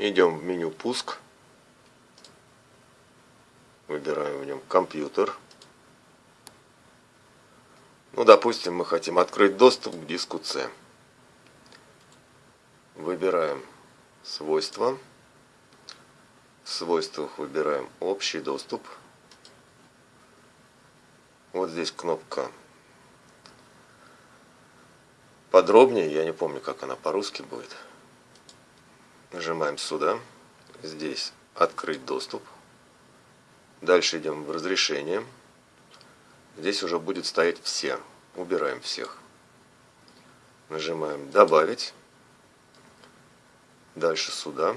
Идем в меню «Пуск». Выбираем в нем «Компьютер». Ну, допустим, мы хотим открыть доступ к диску C. Выбираем «Свойства». В свойствах выбираем «Общий доступ». Вот здесь кнопка подробнее, я не помню, как она по-русски будет. Нажимаем сюда. Здесь открыть доступ. Дальше идем в разрешение. Здесь уже будет стоять все. Убираем всех. Нажимаем добавить. Дальше сюда.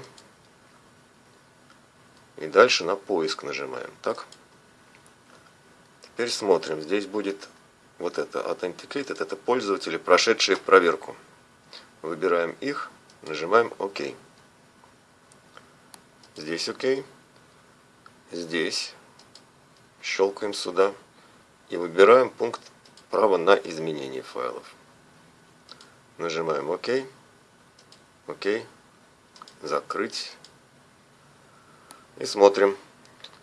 И дальше на поиск нажимаем. Так. Теперь смотрим. Здесь будет вот это Authenticated. Это пользователи, прошедшие проверку. Выбираем их. Нажимаем ОК. Здесь ОК. Здесь. Щелкаем сюда. И выбираем пункт право на изменение файлов. Нажимаем ОК. ОК. Закрыть. И смотрим.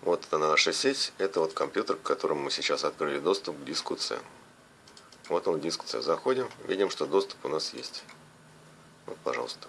Вот она наша сеть. Это вот компьютер, к которому мы сейчас открыли доступ к диску C. Вот он диск C. Заходим. Видим, что доступ у нас есть. Вот, пожалуйста.